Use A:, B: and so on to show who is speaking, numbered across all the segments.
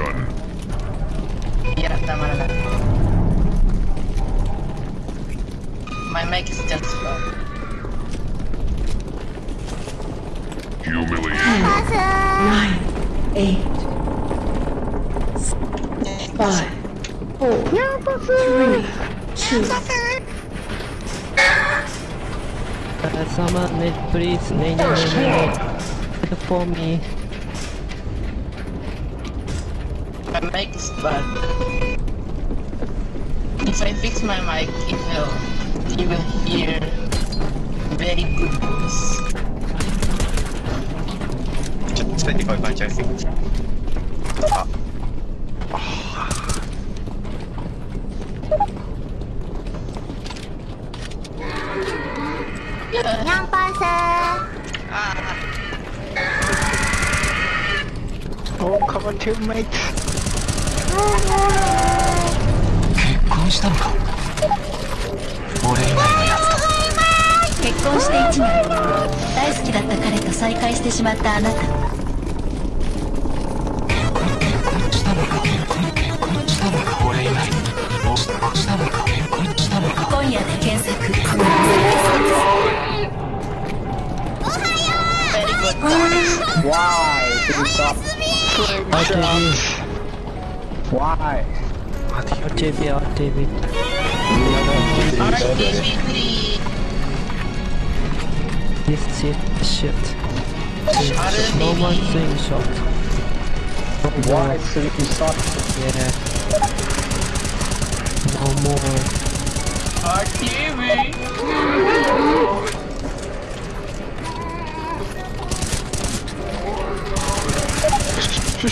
A: Jordan. Yeah, tama na lang. My mic is just slow.
B: Humiliation.
C: Nine, eight, five, four, three, two.
D: Someone, please, name, name, for me.
A: My mic is bad. If I fix my mic, it will, you will hear very good voice.
E: Just 25 punch,
F: I think. Ah. Oh. Yeah. person! Ah.
G: Oh, come on, teammate.
H: 結婚したのか？俺以外のやつと
F: 結婚して1年。大好きだった彼と再会してしまったあなた。
H: 結婚したのか？結婚結婚したのか？俺以外おしたのか？結婚したのか？
F: 今夜で検索.
G: Why? Did you stop?
D: RTB,
G: Why?
D: RTB, RTB.
A: RTV3.
D: This shit, shit. No more swing shot.
G: Why? you stop?
D: yeah. No more.
A: RTV.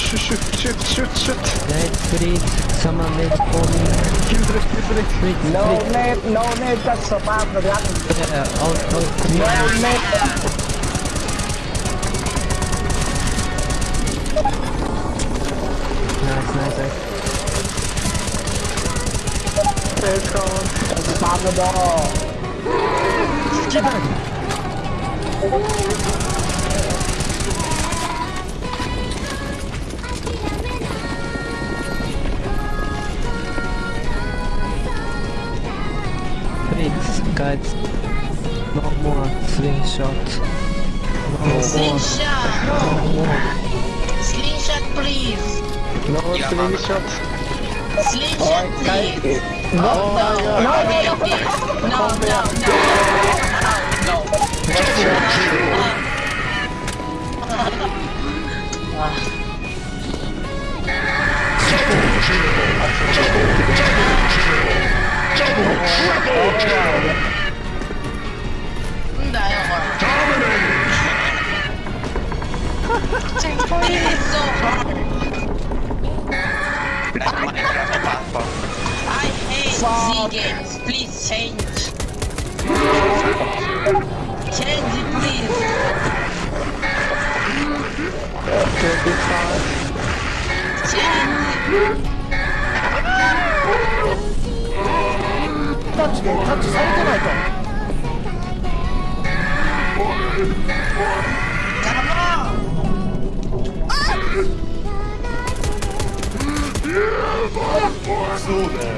G: Shoot, shoot, shoot, shoot, shoot, shoot.
D: Nate, please, someone need for me.
G: Kill the rest, kill the rest.
D: Please,
G: No
D: please.
G: net, no net, that's a bad run.
D: Yeah, out, out, clear.
G: No net.
D: Nice, nice, nice.
G: Let's go. Spam the ball.
D: Please, искать No more screenshot No more No more
A: Screenshot please
G: No more
A: screenshot
G: Screenshot
A: please
G: No
A: no
G: no
A: no no no no
E: no no Triple, triple, triple, triple, triple. Double, triple kill!
A: I hate Z games, please change. Change it please. Change it.
G: タッチで、タッチされてないと。
E: そうだよ